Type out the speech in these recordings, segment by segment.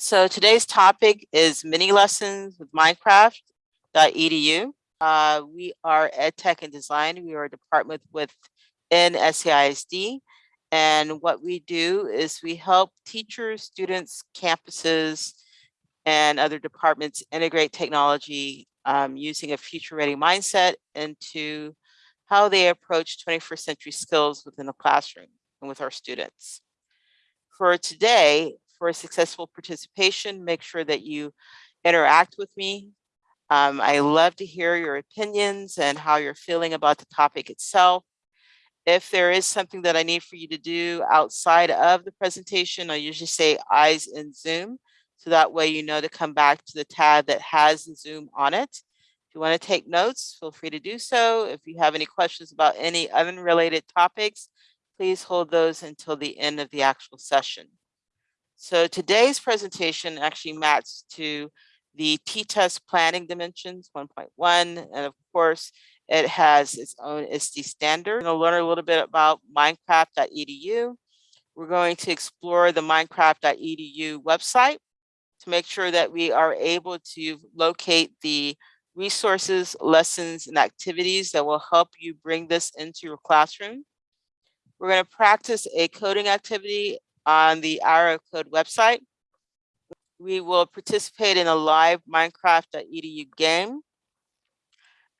So today's topic is mini lessons with Minecraft.edu. Uh, we are Ed Tech and Design. We are a department within SAISD. And what we do is we help teachers, students, campuses, and other departments integrate technology um, using a future ready mindset into how they approach 21st century skills within the classroom and with our students. For today, for a successful participation, make sure that you interact with me. Um, I love to hear your opinions and how you're feeling about the topic itself. If there is something that I need for you to do outside of the presentation, I usually say eyes in Zoom. So that way you know to come back to the tab that has Zoom on it. If you want to take notes, feel free to do so. If you have any questions about any unrelated topics, please hold those until the end of the actual session. So today's presentation actually maps to the T-TESS planning dimensions 1.1. And of course, it has its own ISTE standard. We're going to learn a little bit about minecraft.edu. We're going to explore the minecraft.edu website to make sure that we are able to locate the resources, lessons, and activities that will help you bring this into your classroom. We're going to practice a coding activity on the Hour of Code website. We will participate in a live Minecraft.edu game.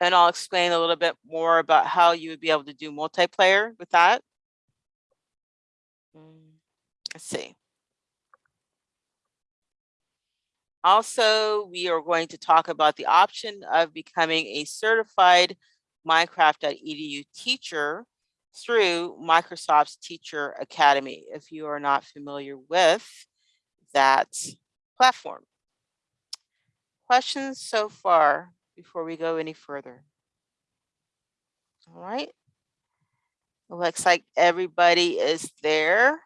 And I'll explain a little bit more about how you would be able to do multiplayer with that. Mm, let's see. Also, we are going to talk about the option of becoming a certified Minecraft.edu teacher through Microsoft's Teacher Academy, if you are not familiar with that platform. Questions so far before we go any further? All right. looks like everybody is there.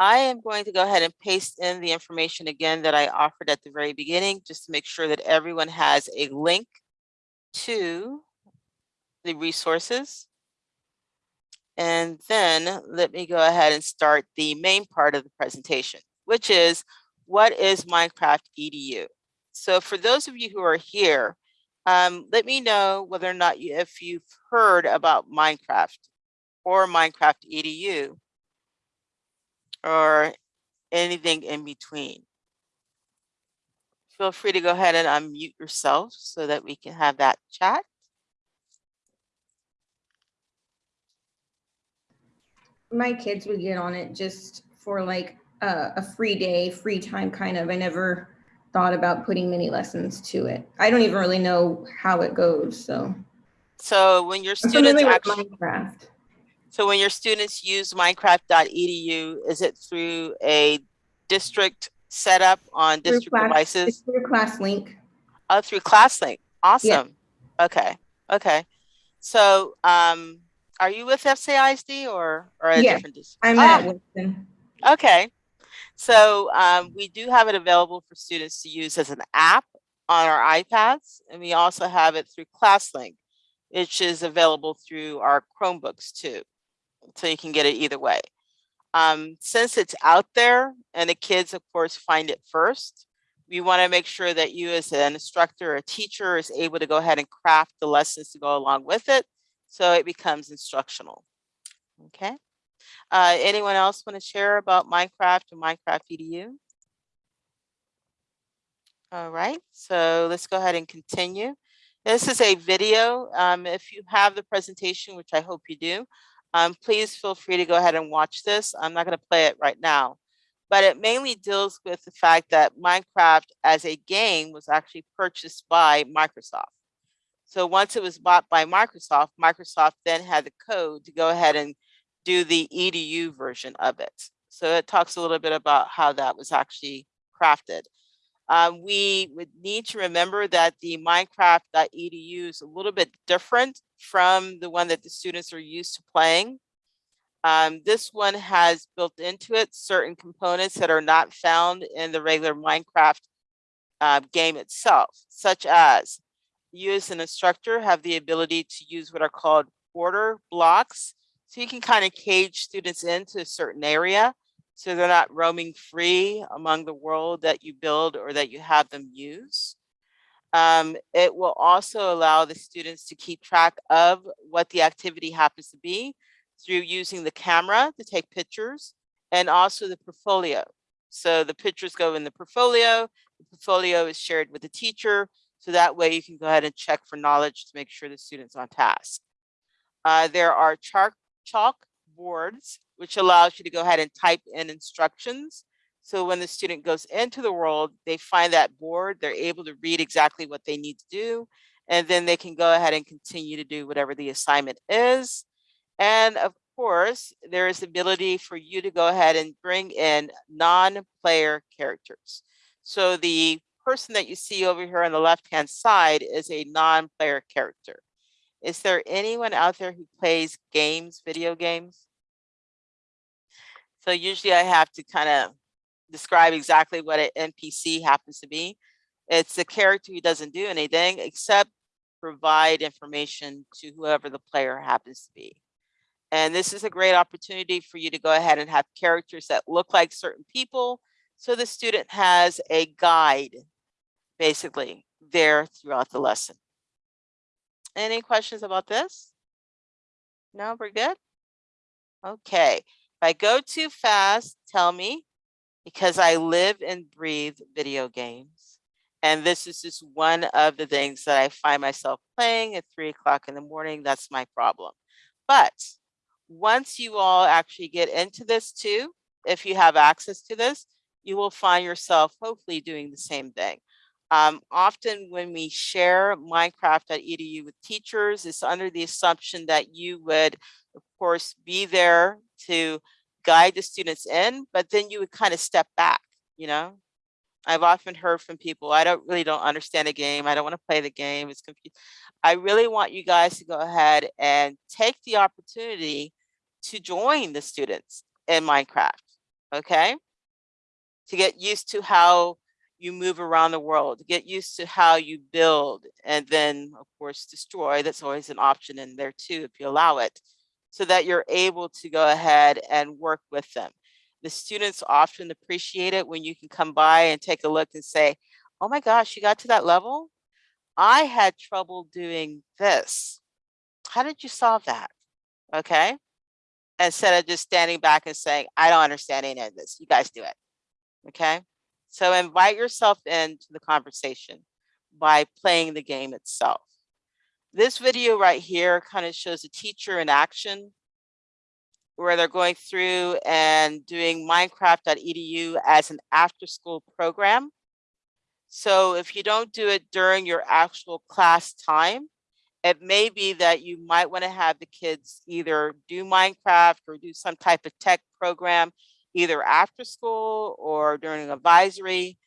I am going to go ahead and paste in the information again that I offered at the very beginning, just to make sure that everyone has a link to the resources. And then let me go ahead and start the main part of the presentation, which is what is Minecraft EDU? So for those of you who are here, um, let me know whether or not you, if you've heard about Minecraft or Minecraft EDU or anything in between. Feel free to go ahead and unmute yourself so that we can have that chat. My kids would get on it just for like a, a free day, free time kind of. I never thought about putting mini lessons to it. I don't even really know how it goes. So, so when your students actually, Minecraft. so when your students use Minecraft.edu, is it through a district setup on Through district class- devices? It's through ClassLink. Oh, through ClassLink. Awesome. Okay. Okay. So, um, are you with FCISD or, or a different? dis- I'm Ah, at Winston. Okay. So, um, we do have it available for students to use as an app on our iPads, and we also have it through ClassLink, which is available through our Chromebooks too. So you can get it either way. Um, since it's out there and the kids, of course, find it first, we want to make sure that you as an instructor or teacher is able to go ahead and craft the lessons to go along with it so it becomes instructional. Okay. Uh, anyone else want to share about Minecraft and Minecraft EDU? All right, so let's go ahead and continue. This is a video. Um, if you have the presentation, which I hope you do, um, please feel free to go ahead and watch this. I'm not going to play it right now, but it mainly deals with the fact that Minecraft as a game was actually purchased by Microsoft. So once it was bought by Microsoft, Microsoft then had the code to go ahead and do the EDU version of it. So it talks a little bit about how that was actually crafted. Um, we would need to remember that the Minecraft.edu is a little bit different from the one that the students are used to playing. Um, this one has built into it certain components that are not found in the regular Minecraft uh, game itself, such as you as an instructor have the ability to use what are called border blocks. So you can kind of cage students into a certain area So they're not roaming free among the world that you build or that you have them use. Um, it will also allow the students to keep track of what the activity happens to be through using the camera to take pictures and also the portfolio. So the pictures go in the portfolio, the portfolio is shared with the teacher. So that way you can go ahead and check for knowledge to make sure the student's on task. Uh, there are chalk, chalk boards, which allows you to go ahead and type in instructions. So when the student goes into the world, they find that board, they're able to read exactly what they need to do. And then they can go ahead and continue to do whatever the assignment is. And of course, there is the ability for you to go ahead and bring in non-player characters. So the person that you see over here on the left-hand side is a non-player character. Is there anyone out there who plays games, video games? So usually I have to kind of describe exactly what an NPC happens to be. It's a character who doesn't do anything except provide information to whoever the player happens to be. And this is a great opportunity for you to go ahead and have characters that look like certain people. So the student has a guide basically there throughout the lesson. Any questions about this? No, we're good? Okay, if I go too fast, tell me because I live and breathe video games. And this is just one of the things that I find myself playing at three o'clock in the morning. That's my problem. But once you all actually get into this too, if you have access to this, you will find yourself hopefully doing the same thing. Um, often when we share Minecraft.edu with teachers, it's under the assumption that you would, of course, be there to guide the students in, but then you would kind of step back, you know? I've often heard from people, I don't really don't understand the game. I don't want to play the game. It's confusing. I really want you guys to go ahead and take the opportunity to join the students in Minecraft, okay? To get used to how you move around the world, get used to how you build and then of course destroy. That's always an option in there too, if you allow it, so that you're able to go ahead and work with them. The students often appreciate it when you can come by and take a look and say, oh my gosh, you got to that level? I had trouble doing this. How did you solve that? Okay. Instead of just standing back and saying, I don't understand any of this. You guys do it. Okay. So invite yourself into the conversation by playing the game itself. This video right here kind of shows a teacher in action where they're going through and doing minecraft.edu as an after school program. So if you don't do it during your actual class time, it may be that you might want to have the kids either do Minecraft or do some type of tech program either after school or during advisory.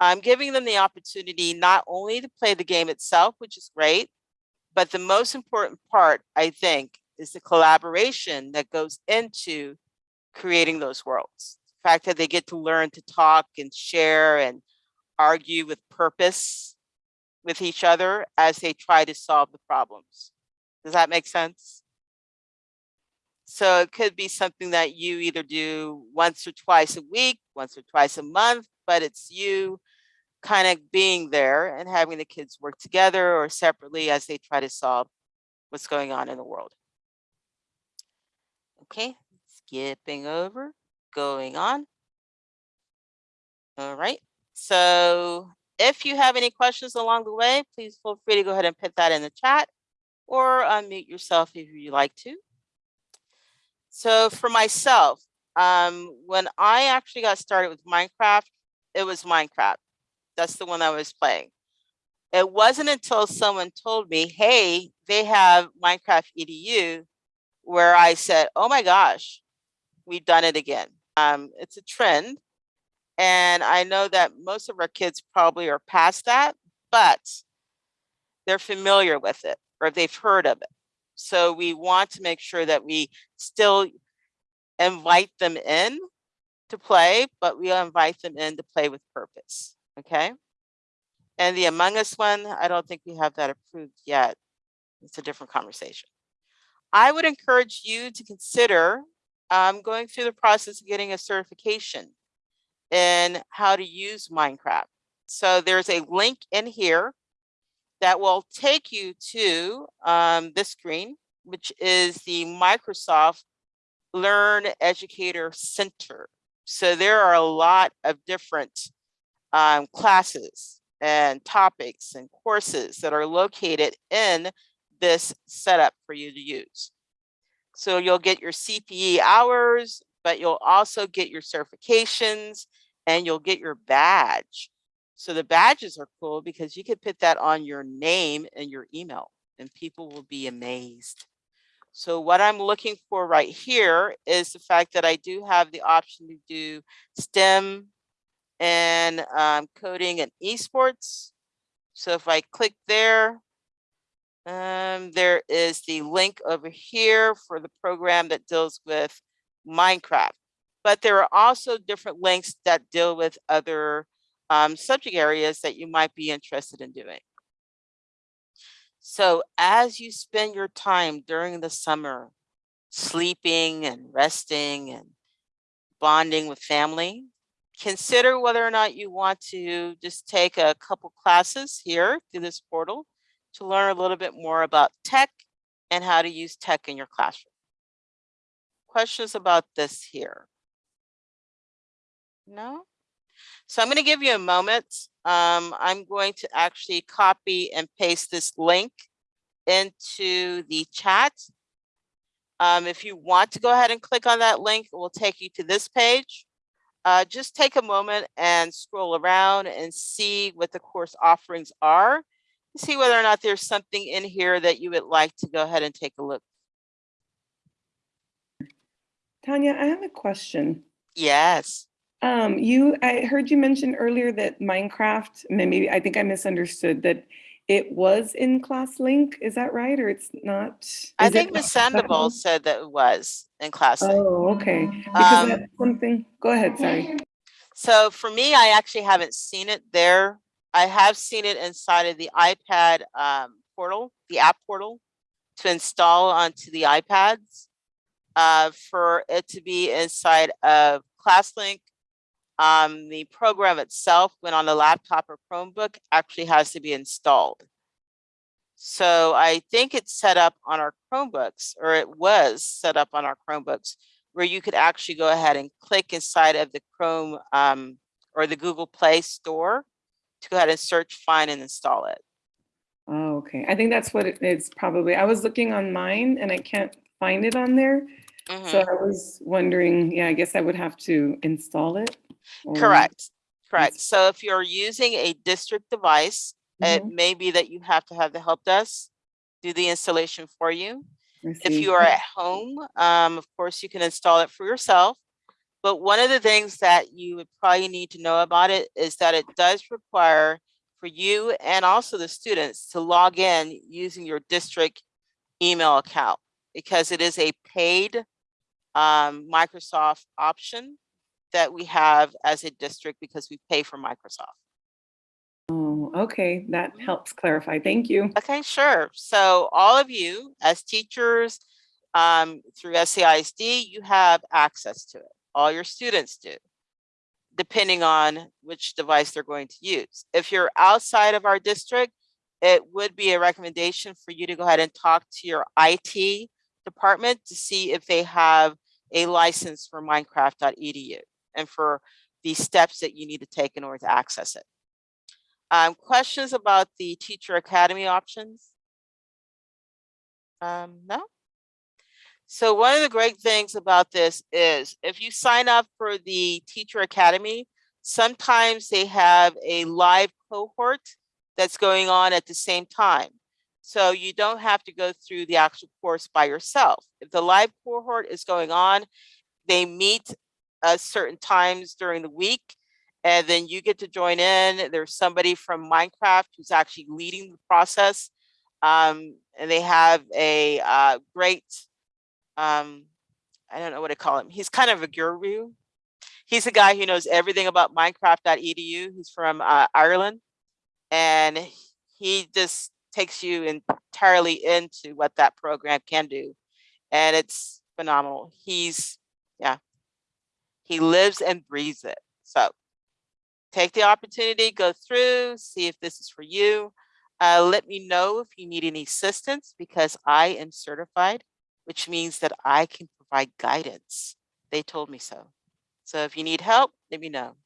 I'm giving them the opportunity not only to play the game itself, which is great, but the most important part, I think, is the collaboration that goes into creating those worlds. The fact that they get to learn to talk and share and argue with purpose with each other as they try to solve the problems. Does that make sense? So it could be something that you either do once or twice a week, once or twice a month, but it's you kind of being there and having the kids work together or separately as they try to solve what's going on in the world. Okay, skipping over, going on. All right, so if you have any questions along the way, please feel free to go ahead and put that in the chat or unmute yourself if you'd like to. So for myself, um, when I actually got started with Minecraft, it was Minecraft. That's the one I was playing. It wasn't until someone told me, hey, they have Minecraft EDU, where I said, oh my gosh, we've done it again. Um, it's a trend. And I know that most of our kids probably are past that, but they're familiar with it or they've heard of it. So we want to make sure that we still invite them in to play, but we invite them in to play with purpose, okay? And the Among Us one, I don't think we have that approved yet. It's a different conversation. I would encourage you to consider I'm going through the process of getting a certification in how to use Minecraft. So there's a link in here that will take you to um, this screen, which is the Microsoft Learn Educator Center. So there are a lot of different um, classes and topics and courses that are located in this setup for you to use. So you'll get your CPE hours, but you'll also get your certifications and you'll get your badge. So the badges are cool because you could put that on your name and your email and people will be amazed. So what I'm looking for right here is the fact that I do have the option to do STEM and um, coding and esports. So if I click there, um, there is the link over here for the program that deals with Minecraft. But there are also different links that deal with other um, subject areas that you might be interested in doing. So as you spend your time during the summer, sleeping and resting and bonding with family, consider whether or not you want to just take a couple classes here through this portal to learn a little bit more about tech and how to use tech in your classroom. Questions about this here? No? So I'm going to give you a moment. Um, I'm going to actually copy and paste this link into the chat. Um, if you want to go ahead and click on that link, it will take you to this page. Uh, just take a moment and scroll around and see what the course offerings are. See whether or not there's something in here that you would like to go ahead and take a look. Tanya, I have a question. Yes. Um, you, I heard you mention earlier that Minecraft, maybe, I think I misunderstood that it was in ClassLink. Is that right? Or it's not? I Is think Ms. Sandoval said that it was in class. Link. Oh, okay. Because Um, that's something, go ahead, sorry. So for me, I actually haven't seen it there. I have seen it inside of the iPad um, portal, the app portal to install onto the iPads. Uh, for it to be inside of ClassLink, um, the program itself, when on a laptop or Chromebook, actually has to be installed. So I think it's set up on our Chromebooks, or it was set up on our Chromebooks, where you could actually go ahead and click inside of the Chrome um, or the Google Play Store to go ahead and search, find, and install it. Oh, okay. I think that's what it is probably. I was looking on mine and I can't find it on there. So Mhm. I was wondering, yeah, I guess I would have to install it. Or- Correct, correct. So if you're using a district device, it Mhm, may be that you have to have the help desk do the installation for you. If you are at home, um, of course, you can install it for yourself. But one of the things that you would probably need to know about it is that it does require for you and also the students to log in using your district email account because it is a paid um, Microsoft option that we have as a district because we pay for Microsoft. Oh, okay, that helps clarify. Thank you. Okay, sure. So all of you as teachers um, through SAISD, you have access to it. All your students do, depending on which device they're going to use. If you're outside of our district, it would be a recommendation for you to go ahead and talk to your IT department to see if they have a license for minecraft.edu and for the steps that you need to take in order to access it. Um, questions about the teacher academy options? Um, no? So one of the great things about this is if you sign up for the teacher academy, sometimes they have a live cohort that's going on at the same time. So you don't have to go through the actual course by yourself. If the live cohort is going on, they meet at certain times during the week and then you get to join in. There's somebody from Minecraft who's actually leading the process. Um, and they have a uh, great, um, I don't know what to call him. He's kind of a guru. He's a guy who knows everything about Minecraft.edu. He's from uh, Ireland. And he just takes you entirely into what that program can do. And it's phenomenal. He's Yeah. He lives and breathes it. So take the opportunity, go through, see if this is for you. Uh, let me know if you need any assistance because I am certified, which means that I can provide guidance. They told me so. So if you need help, let me know.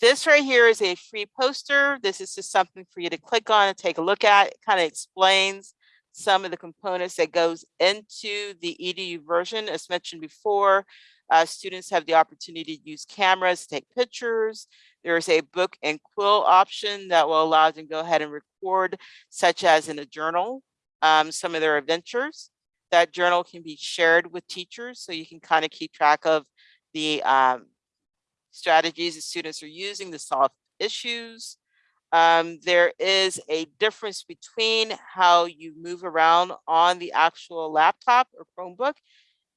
This right here is a free poster. This is just something for you to click on and take a look at. It kind of explains some of the components that goes into the EDU version. As mentioned before, uh, students have the opportunity to use cameras, to take pictures. There's a book and quill option that will allow them to go ahead and record, such as in a journal, um, some of their adventures. That journal can be shared with teachers, so you can kind of keep track of the um, strategies the students are using to solve issues. Um, there is a difference between how you move around on the actual laptop or Chromebook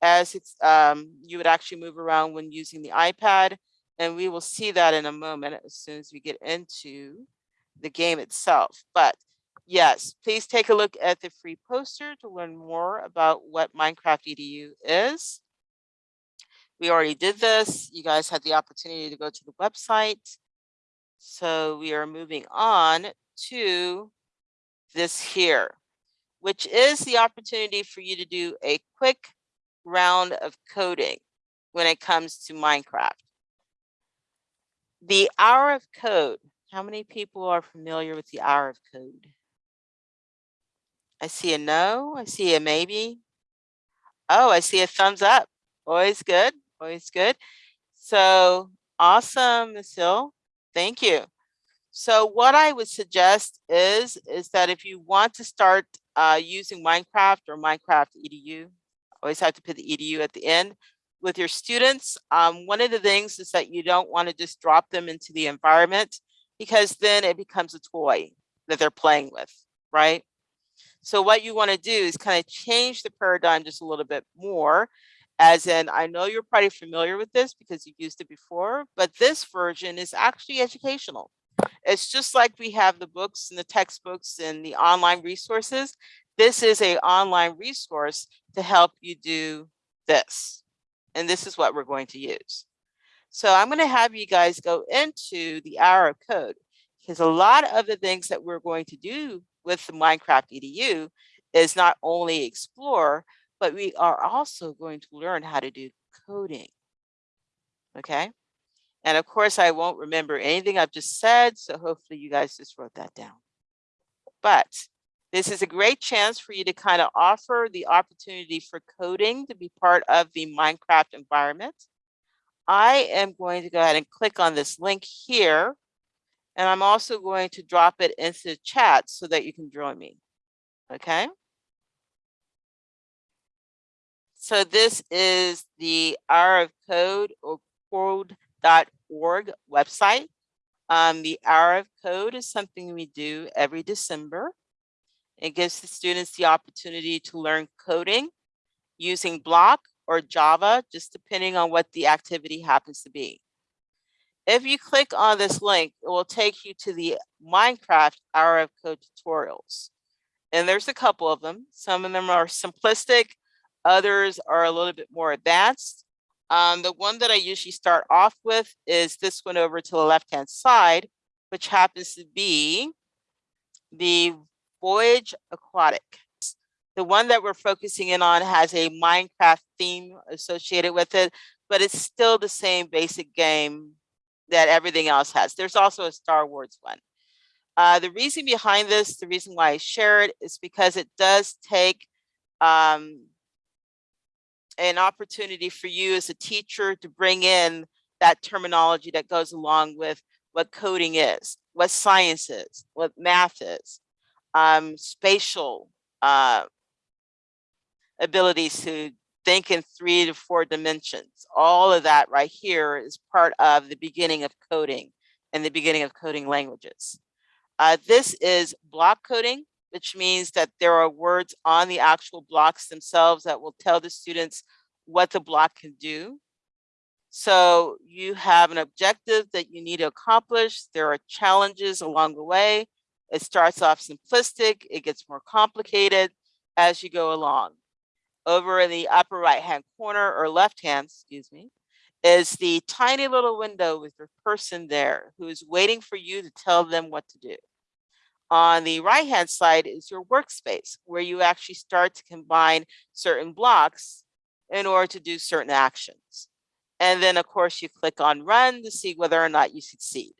as it's um, you would actually move around when using the iPad. And we will see that in a moment as soon as we get into the game itself. But yes, please take a look at the free poster to learn more about what Minecraft EDU is. We already did this. You guys had the opportunity to go to the website. So we are moving on to this here, which is the opportunity for you to do a quick round of coding when it comes to Minecraft. The hour of code. How many people are familiar with the hour of code? I see a no, I see a maybe. Oh, I see a thumbs up. Always good, always good. So awesome, Ms. Hill. Thank you. So what I would suggest is, is that if you want to start uh, using Minecraft or Minecraft EDU, always have to put the EDU at the end with your students. Um, one of the things is that you don't want to just drop them into the environment because then it becomes a toy that they're playing with, right? So what you want to do is kind of change the paradigm just a little bit more as in, I know you're probably familiar with this because you've used it before, but this version is actually educational. It's just like we have the books and the textbooks and the online resources. This is a online resource to help you do this. And this is what we're going to use. So I'm going to have you guys go into the hour of code because a lot of the things that we're going to do with the Minecraft EDU is not only explore, but we are also going to learn how to do coding. Okay. And of course, I won't remember anything I've just said. So hopefully you guys just wrote that down. But this is a great chance for you to kind of offer the opportunity for coding to be part of the Minecraft environment. I am going to go ahead and click on this link here. And I'm also going to drop it into the chat so that you can join me. Okay. So this is the Hour of Code or code.org website. Um, the Hour of Code is something we do every December. It gives the students the opportunity to learn coding using Block or Java, just depending on what the activity happens to be. If you click on this link, it will take you to the Minecraft Hour of Code tutorials. And there's a couple of them. Some of them are simplistic, Others are a little bit more advanced. Um, the one that I usually start off with is this one over to the left-hand side, which happens to be the Voyage Aquatic. The one that we're focusing in on has a Minecraft theme associated with it, but it's still the same basic game that everything else has. There's also a Star Wars one. Uh, the reason behind this, the reason why I share it is because it does take um, an opportunity for you as a teacher to bring in that terminology that goes along with what coding is, what science is, what math is, um, spatial uh, abilities to think in three to four dimensions. All of that right here is part of the beginning of coding and the beginning of coding languages. Uh, this is block coding which means that there are words on the actual blocks themselves that will tell the students what the block can do. So you have an objective that you need to accomplish. There are challenges along the way. It starts off simplistic, it gets more complicated as you go along. over in the upper right-hand corner or left-hand, excuse me, is the tiny little window with your person there who is waiting for you to tell them what to do. On the right-hand side is your workspace where you actually start to combine certain blocks in order to do certain actions. And then of course you click on run to see whether or not you succeed.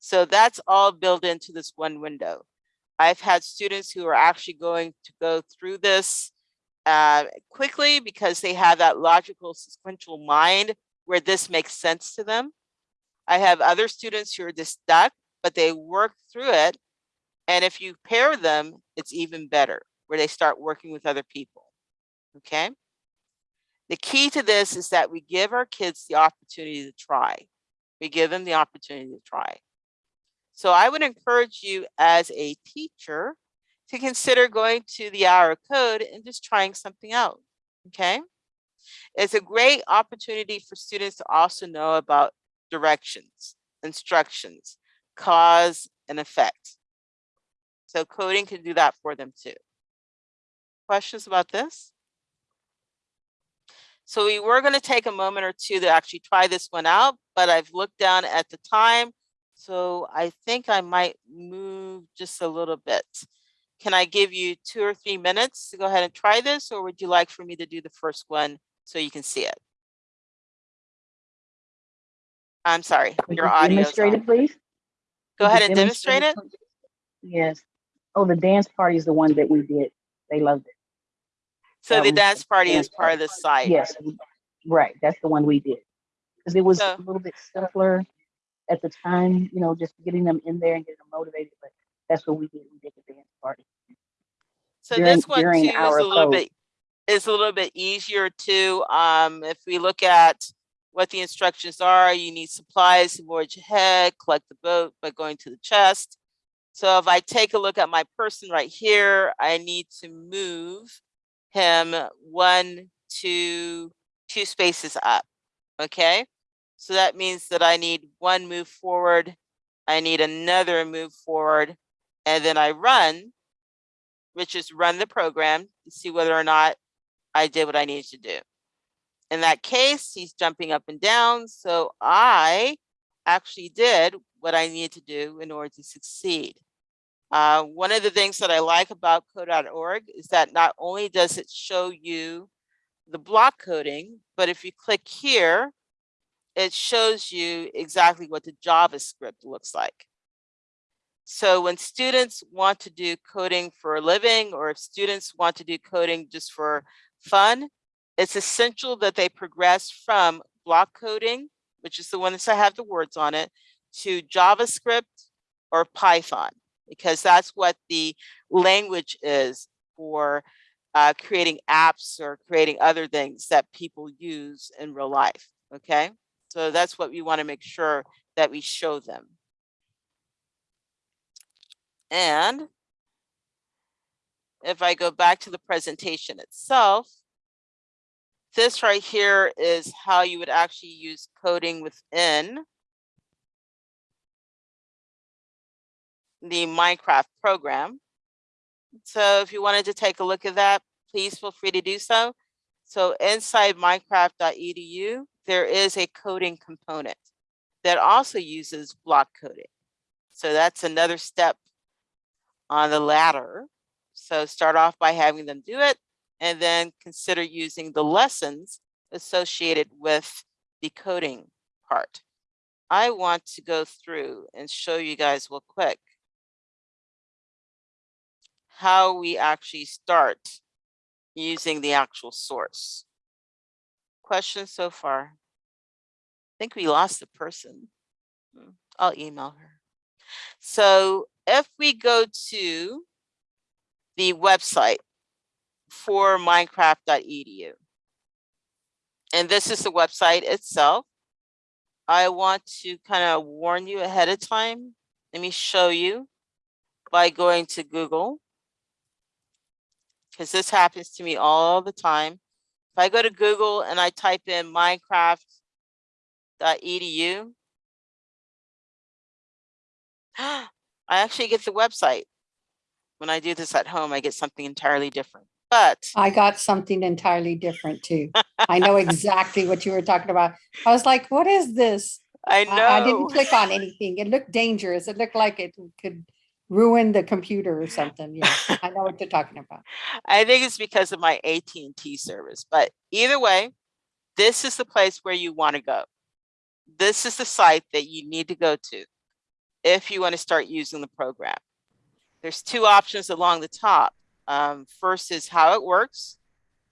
So that's all built into this one window. I've had students who are actually going to go through this uh, quickly because they have that logical sequential mind where this makes sense to them. I have other students who are just stuck, but they work through it. And if you pair them, it's even better where they start working with other people. Okay. The key to this is that we give our kids the opportunity to try. We give them the opportunity to try. So I would encourage you as a teacher to consider going to the hour code and just trying something out. Okay. It's a great opportunity for students to also know about directions, instructions, cause and effect. So coding can do that for them too. Questions about this? So we were going to take a moment or two to actually try this one out, but I've looked down at the time. So I think I might move just a little bit. Can I give you two or three minutes to go ahead and try this, or would you like for me to do the first one so you can see it? I'm sorry, your you audio. Demonstrate it, please. Go Could ahead and demonstrate it. please? Yes. Oh, the dance party is the one that we did. They loved it. So that the dance party is dance part of the site. Yes, right. That's the one we did. Because it was So- a little bit simpler at the time, you know, just getting them in there and getting them motivated. But that's what we did. We did the dance party. So during- this one too during is a our little code. bit, is a little bit easier too. Um, if we look at what the instructions are, you need supplies to board your head, collect the boat by going to the chest. So if I take a look at my person right here, I need to move him one, two, two spaces up, okay? So that means that I need one move forward, I need another move forward, and then I run which is run the program to see whether or not I did what I needed to do. In that case, he's jumping up and down. So I actually did what I needed to do in order to succeed. Uh, one of the things that I like about code.org is that not only does it show you the block coding, but if you click here, it shows you exactly what the JavaScript looks like. So when students want to do coding for a living, or if students want to do coding just for fun, it's essential that they progress from block coding, which is the one that have the words on it, to JavaScript or Python, because that's what the language is for uh, creating apps or creating other things that people use in real life, okay? So that's what we wanna make sure that we show them. And if I go back to the presentation itself, this right here is how you would actually use coding within the Minecraft program. So if you wanted to take a look at that, please feel free to do so. So inside minecraft.edu, there is a coding component that also uses block coding. So that's another step on the ladder. So start off by having them do it and then consider using the lessons associated with the coding part. I want to go through and show you guys real quick how we actually start using the actual source. Questions so far? I think we lost the person. Hmm, I'll email her. So if we go to the website for minecraft.edu, and this is the website itself, I want to kind of warn you ahead of time. Let me show you by going to Google, because this happens to me all the time. If I go to Google and I type in minecraft.edu, I actually get the website. When I do this at home, I get something entirely different. But I got something entirely different too. I know exactly what you were talking about. I was like, what is this? I know. I, I didn't click on anything. It looked dangerous. It looked like it could ruin the computer or something. Yeah, I know what you're talking about. I think it's because of my AT&T service, but either way, this is the place where you want to go. This is the site that you need to go to if you want to start using the program. There's two options along the top. Um, first is how it works.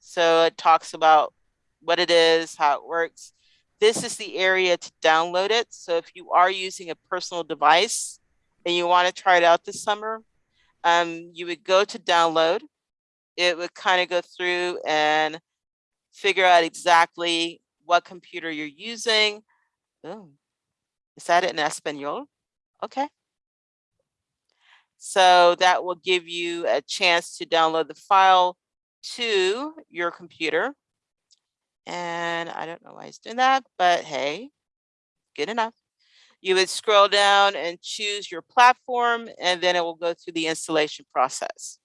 So it talks about what it is, how it works. This is the area to download it. So if you are using a personal device and you want to try it out this summer, um, you would go to download. It would kind of go through and figure out exactly what computer you're using. Oh, is that in Espanol? Okay. So that will give you a chance to download the file to your computer. And I don't know why it's doing that, but hey, good enough. You would scroll down and choose your platform, and then it will go through the installation process.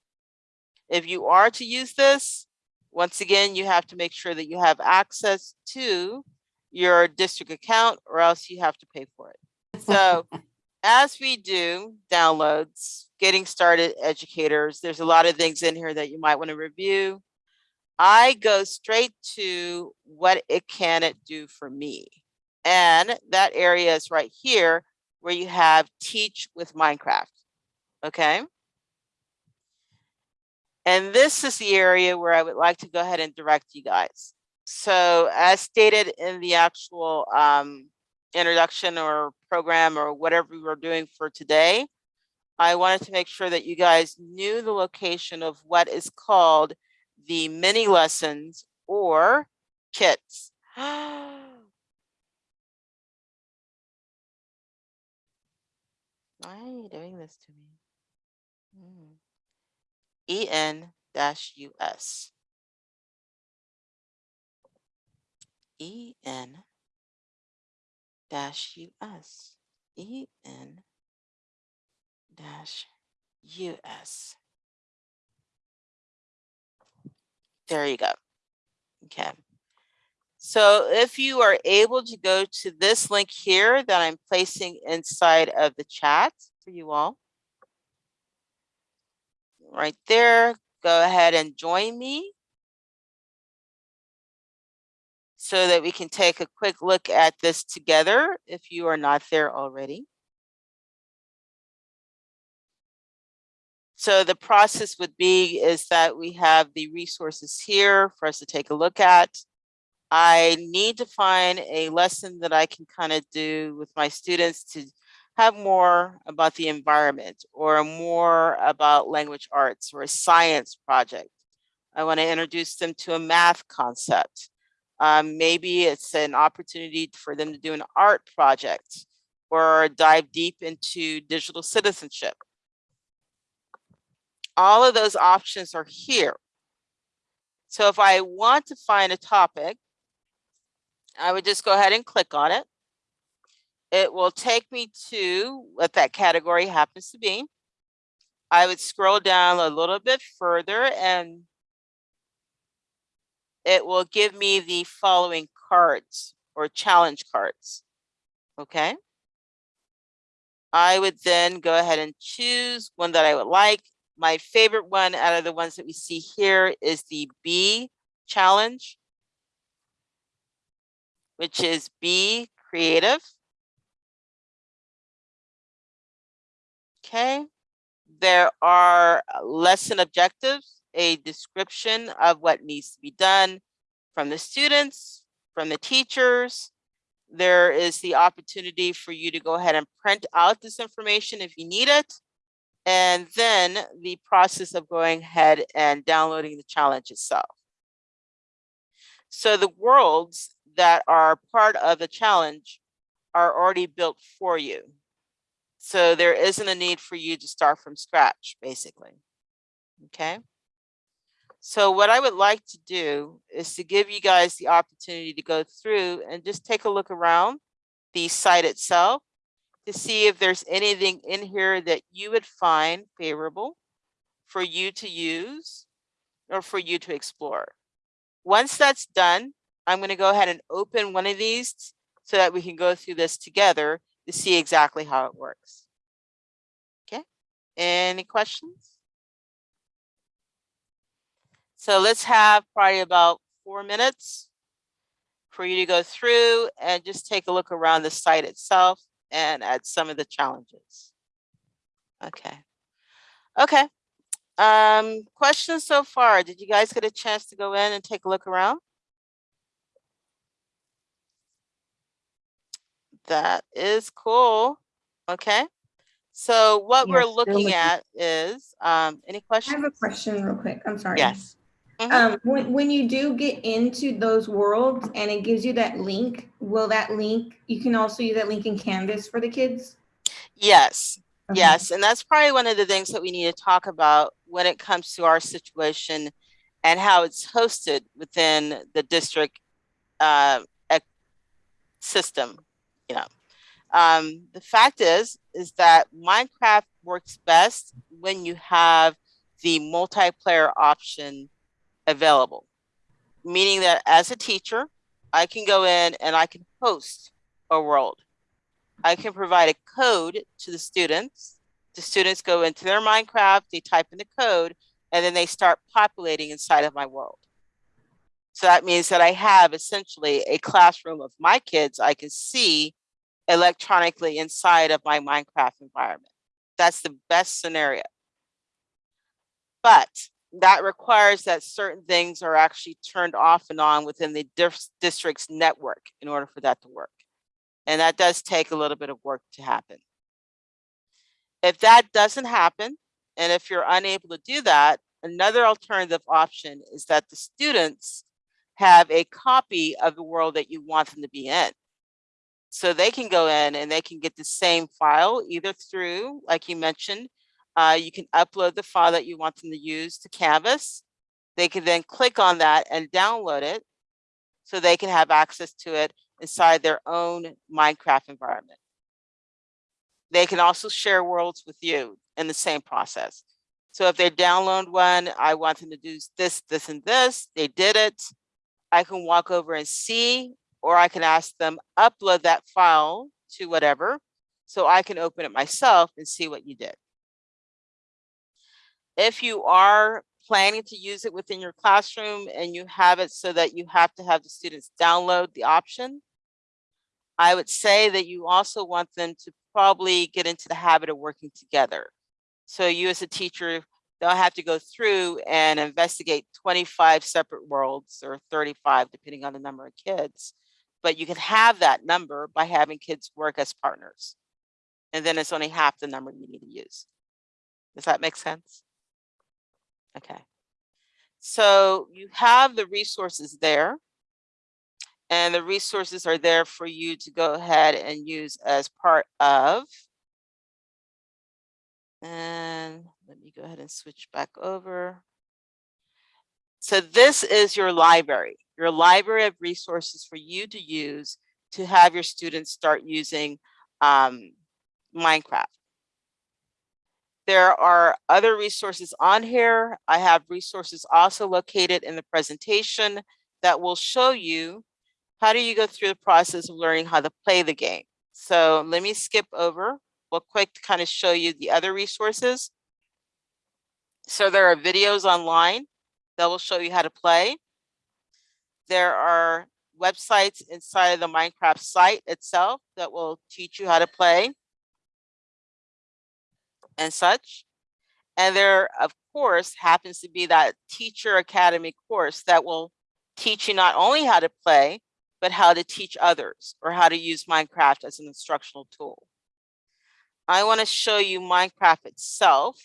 If you are to use this, once again, you have to make sure that you have access to your district account or else you have to pay for it. So as we do downloads, getting started educators, there's a lot of things in here that you might want to review. I go straight to what it can it do for me. And that area is right here where you have teach with Minecraft. Okay. And this is the area where I would like to go ahead and direct you guys. So as stated in the actual um, introduction or program or whatever we were doing for today, I wanted to make sure that you guys knew the location of what is called the mini lessons or kits. Why are you doing this to me? Hmm. EN dash US. EN dash US. EN dash US. There you go. Okay. So if you are able to go to this link here that I'm placing inside of the chat for you all. Right there, go ahead and join me. So that we can take a quick look at this together if you are not there already. So the process would be is that we have the resources here for us to take a look at. I need to find a lesson that I can kind of do with my students to have more about the environment or more about language arts or a science project. I want to introduce them to a math concept. Um, maybe it's an opportunity for them to do an art project or dive deep into digital citizenship. All of those options are here. So if I want to find a topic, I would just go ahead and click on it. It will take me to what that category happens to be. I would scroll down a little bit further and it will give me the following cards or challenge cards. Okay. I would then go ahead and choose one that I would like. My favorite one out of the ones that we see here is the B challenge which is be creative. Okay, there are uh, lesson objectives, a description of what needs to be done from the students, from the teachers. There is the opportunity for you to go ahead and print out this information if you need it. And then the process of going ahead and downloading the challenge itself. So the worlds that are part of the challenge are already built for you. So there isn't a need for you to start from scratch, basically. Okay. So what I would like to do is to give you guys the opportunity to go through and just take a look around the site itself to see if there's anything in here that you would find favorable for you to use or for you to explore. Once that's done, I'm going to go ahead and open one of these so that we can go through this together to see exactly how it works. Okay, any questions? So let's have probably about four minutes for you to go through and just take a look around the site itself and at some of the challenges. Okay. Okay. Um, questions so far? Did you guys get a chance to go in and take a look around? That is cool. Okay. So what Yeah, we're looking looking. at is, um, any questions? I have a question real quick. I'm sorry. Yes. Mhm. Um, when, when you do get into those worlds and it gives you that link, will that link, you can also use that link in Canvas for the kids? Yes. Okay. Yes, and that's probably one of the things that we need to talk about when it comes to our situation and how it's hosted within the district uh, system, you know. Um, the fact is, is that Minecraft works best when you have the multiplayer option available. Meaning that as a teacher, I can go in and I can host a world. I can provide a code to the students. The students go into their Minecraft, they type in the code, and then they start populating inside of my world. So that means that I have essentially a classroom of my kids I can see electronically inside of my Minecraft environment. That's the best scenario. But that requires that certain things are actually turned off and on within the district's network in order for that to work. And that does take a little bit of work to happen. If that doesn't happen, and if you're unable to do that, another alternative option is that the students have a copy of the world that you want them to be in. So they can go in and they can get the same file either through, like you mentioned, uh, you can upload the file that you want them to use to Canvas. They can then click on that and download it so they can have access to it inside their own Minecraft environment. They can also share worlds with you in the same process. So if they download one, I want them to do this, this, and this, they did it. I can walk over and see, or I can ask them upload that file to whatever, so I can open it myself and see what you did. If you are planning to use it within your classroom and you have it so that you have to have the students download the option, I would say that you also want them to probably get into the habit of working together. So you as a teacher don't have to go through and investigate 25 separate worlds or 35, depending on the number of kids. But you can have that number by having kids work as partners. And then it's only half the number you need to use. Does that make sense? Okay. So you have the resources there. And the resources are there for you to go ahead and use as part of. And let me go ahead and switch back over. So this is your library, your library of resources for you to use to have your students start using um, Minecraft. There are other resources on here. I have resources also located in the presentation that will show you how do you go through the process of learning how to play the game. So let me skip over real quick to kind of show you the other resources. So there are videos online that will show you how to play. There are websites inside of the Minecraft site itself that will teach you how to play and such. And there, of course, happens to be that Teacher Academy course that will teach you not only how to play, but how to teach others or how to use Minecraft as an instructional tool. I want to show you Minecraft itself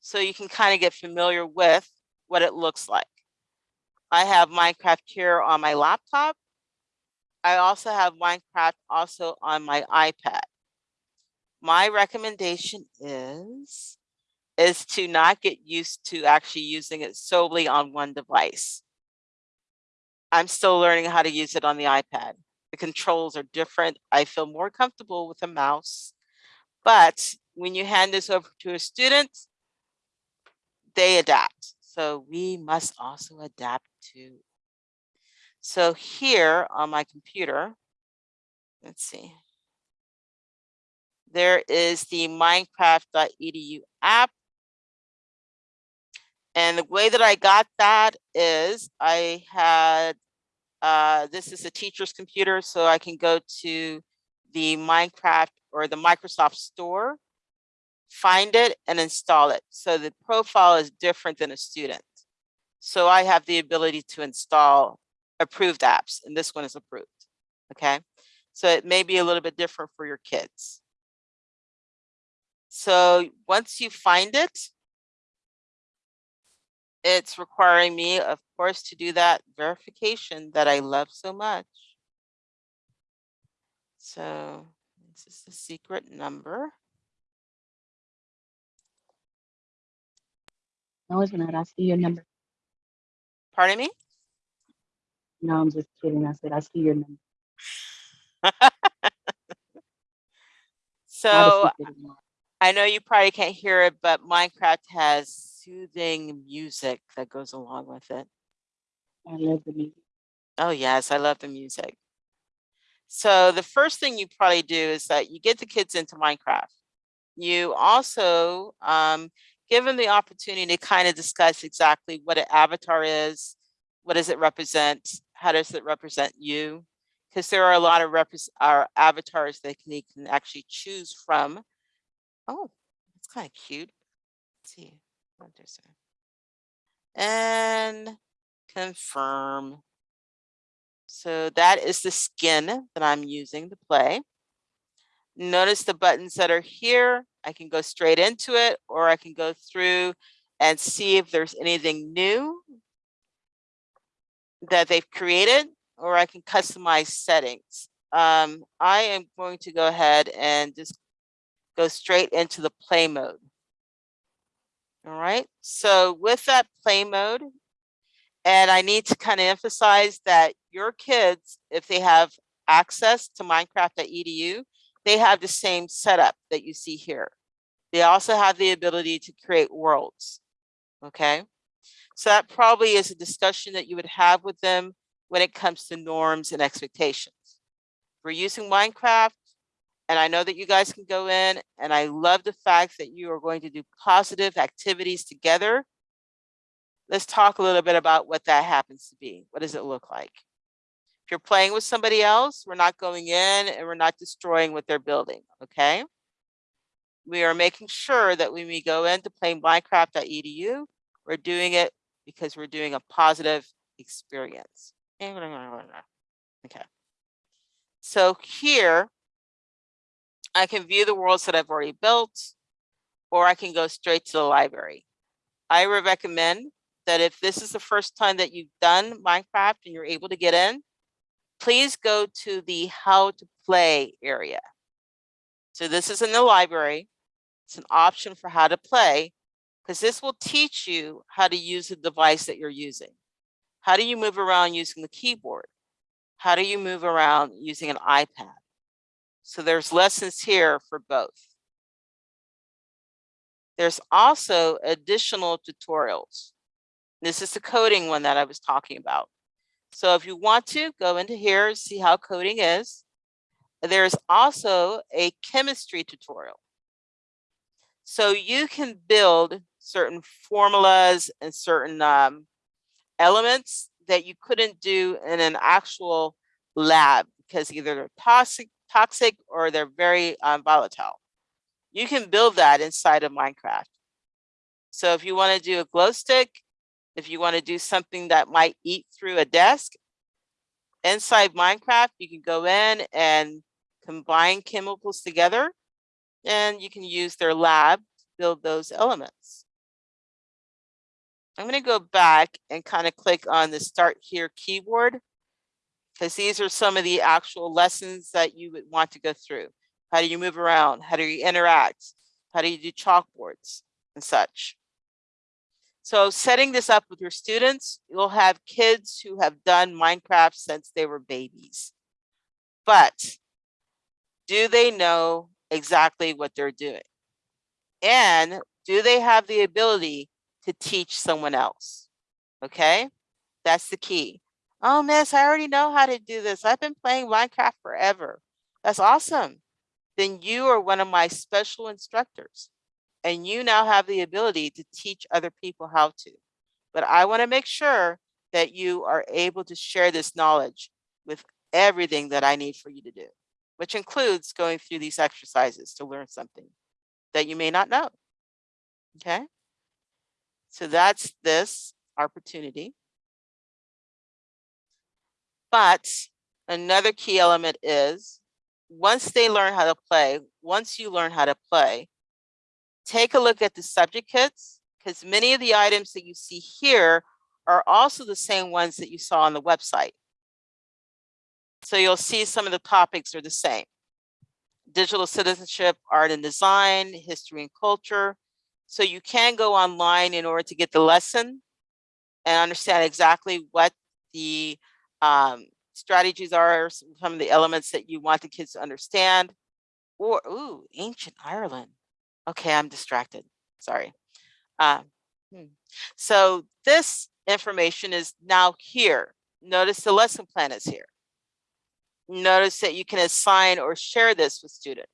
so you can kind of get familiar with what it looks like. I have Minecraft here on my laptop. I also have Minecraft also on my iPad. My recommendation is, is to not get used to actually using it solely on one device. I'm still learning how to use it on the iPad. The controls are different. I feel more comfortable with a mouse. But when you hand this over to a student, they adapt. So we must also adapt to. So here on my computer, let's see. There is the minecraft.edu app. And the way that I got that is I had, uh, this is a teacher's computer, so I can go to the Minecraft or the Microsoft Store, find it and install it. So the profile is different than a student. So I have the ability to install approved apps, and this one is approved. Okay, so it may be a little bit different for your kids. So once you find it, it's requiring me, of course, to do that verification that I love so much. So this is the secret number. No, it's not. I see your number. Pardon me? No, I'm just kidding. I said, I see your number. So Not a secret anymore. I know you probably can't hear it, but Minecraft has soothing music that goes along with it. I love the music. Oh, yes, I love the music. So the first thing you probably do is that you get the kids into Minecraft. You also um, give the opportunity to kind of discuss exactly what an avatar is, what does it represent, how does it represent you? Because there are a lot of our uh, avatars that can, can actually choose from. Oh, it's kind of cute. Let's see. And confirm. So that is the skin that I'm using to play. Notice the buttons that are here. I can go straight into it or I can go through and see if there's anything new that they've created or I can customize settings. Um, I am going to go ahead and just go straight into the play mode. All right, so with that play mode, and I need to kind of emphasize that your kids, if they have access to Minecraft.edu, they have the same setup that you see here. They also have the ability to create worlds. Okay, so that probably is a discussion that you would have with them when it comes to norms and expectations. We're using Minecraft, and I know that you guys can go in, and I love the fact that you are going to do positive activities together let's talk a little bit about what that happens to be. What does it look like? If you're playing with somebody else, we're not going in and we're not destroying what they're building, okay? We are making sure that when we go into playing minecraft.edu, we're doing it because we're doing a positive experience. Okay. So here, I can view the worlds that I've already built, or I can go straight to the library. I would recommend that if this is the first time that you've done Minecraft and you're able to get in, please go to the how to play area. So this is in the library. It's an option for how to play because this will teach you how to use the device that you're using. How do you move around using the keyboard? How do you move around using an iPad? So there's lessons here for both. There's also additional tutorials. This is the coding one that I was talking about. So if you want to go into here, see how coding is. There's also a chemistry tutorial. So you can build certain formulas and certain um, elements that you couldn't do in an actual lab because either they're toxic, toxic or they're very um, volatile. You can build that inside of Minecraft. So if you want to do a glow stick, if you want to do something that might eat through a desk, inside Minecraft, you can go in and combine chemicals together and you can use their lab to build those elements. I'm going to go back and kind of click on the start here keyboard because these are some of the actual lessons that you would want to go through. How do you move around? How do you interact? How do you do chalkboards and such? So setting this up with your students, you'll have kids who have done Minecraft since they were babies. But do they know exactly what they're doing? And do they have the ability to teach someone else. Okay, that's the key. Oh, miss, I already know how to do this. I've been playing Minecraft forever. That's awesome. Then you are one of my special instructors and you now have the ability to teach other people how to. But I want to make sure that you are able to share this knowledge with everything that I need for you to do, which includes going through these exercises to learn something that you may not know. Okay. So that's this opportunity. But another key element is once they learn how to play, once you learn how to play, take a look at the subject kits because many of the items that you see here are also the same ones that you saw on the website. So you'll see some of the topics are the same. Digital citizenship, art and design, history and culture. So you can go online in order to get the lesson and understand exactly what the um, strategies are, some of the elements that you want the kids to understand. Or, ooh, ancient Ireland. Okay, I'm distracted. Sorry. Hmm. So this information is now here. Notice the lesson plan is here. Notice that you can assign or share this with students.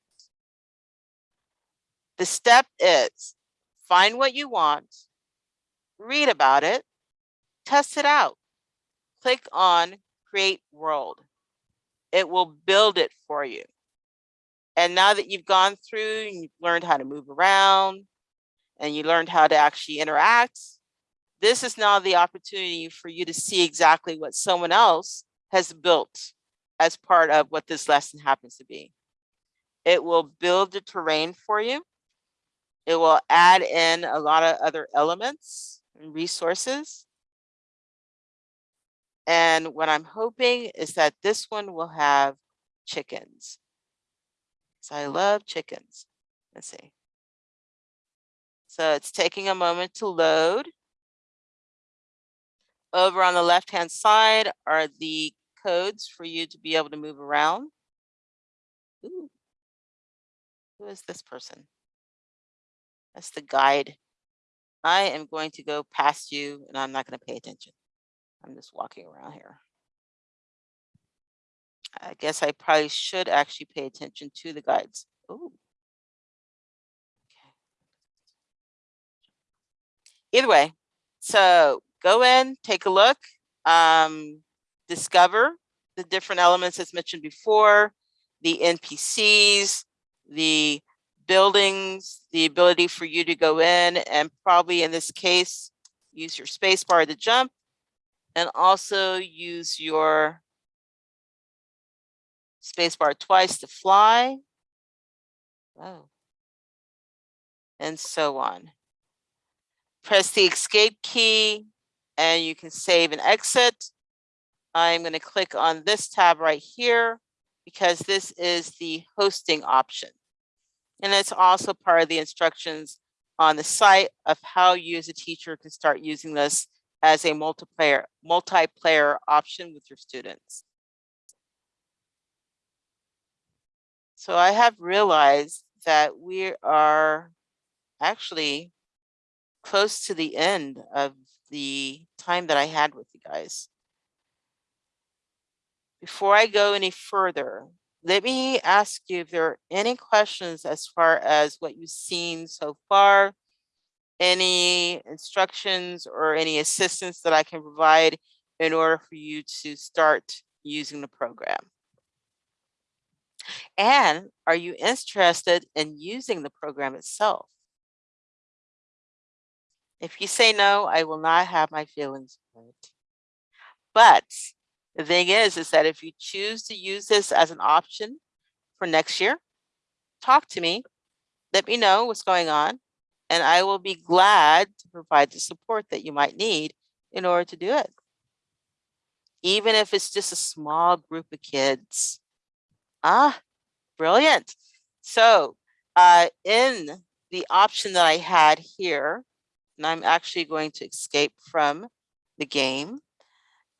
The step is find what you want, read about it, test it out. Click on create world. It will build it for you. And now that you've gone through and you've learned how to move around and you learned how to actually interact, this is now the opportunity for you to see exactly what someone else has built as part of what this lesson happens to be. It will build the terrain for you. It will add in a lot of other elements and resources. And what I'm hoping is that this one will have chickens. So I love chickens. Let's see. So it's taking a moment to load. Over on the left-hand side are the codes for you to be able to move around. Ooh. Who is this person? That's the guide. I am going to go past you and I'm not going to pay attention. I'm just walking around here. I guess I probably should actually pay attention to the guides. Ooh. Okay. Either way, so go in, take a look, um, discover the different elements as mentioned before, the NPCs, the buildings, the ability for you to go in and probably in this case, use your space bar to jump and also use your spacebar twice to fly. Oh. And so on. Press the escape key and you can save and exit. I'm going to click on this tab right here because this is the hosting option. And it's also part of the instructions on the site of how you as a teacher can start using this as a multiplayer multiplayer option with your students. So I have realized that we are actually close to the end of the time that I had with you guys. Before I go any further, let me ask you if there are any questions as far as what you've seen so far, any instructions or any assistance that I can provide in order for you to start using the program. And are you interested in using the program itself? If you say no, I will not have my feelings hurt. But the thing is, is that if you choose to use this as an option for next year, talk to me, let me know what's going on, and I will be glad to provide the support that you might need in order to do it. Even if it's just a small group of kids. Ah, brilliant. So uh, in the option that I had here, and I'm actually going to escape from the game,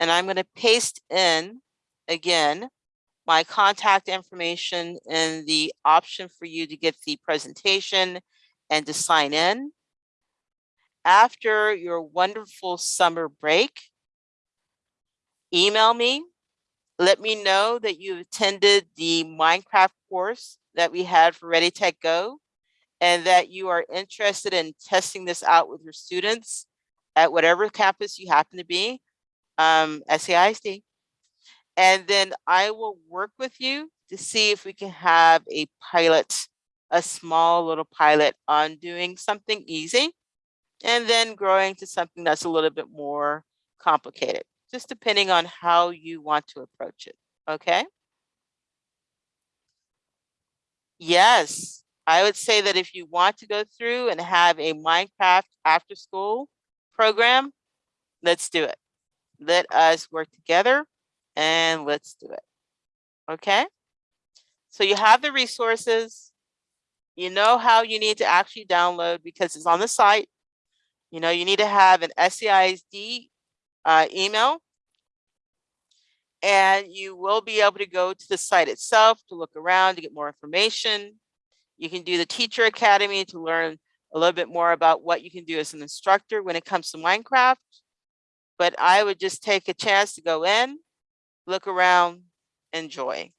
and I'm going to paste in again my contact information in the option for you to get the presentation and to sign in. after your wonderful summer break, email me. Let me know that you attended the Minecraft course that we had for Ready Tech Go and that you are interested in testing this out with your students at whatever campus you happen to be, um, SAISD. And then I will work with you to see if we can have a pilot, a small little pilot on doing something easy and then growing to something that's a little bit more complicated, just depending on how you want to approach it. Okay. Yes, I would say that if you want to go through and have a Minecraft after school program, let's do it. Let us work together and let's do it. Okay. So you have the resources. You know how you need to actually download because it's on the site. You know, you need to have an SCISD uh, email. And you will be able to go to the site itself to look around to get more information. You can do the Teacher Academy to learn a little bit more about what you can do as an instructor when it comes to Minecraft. But I would just take a chance to go in, look around, enjoy.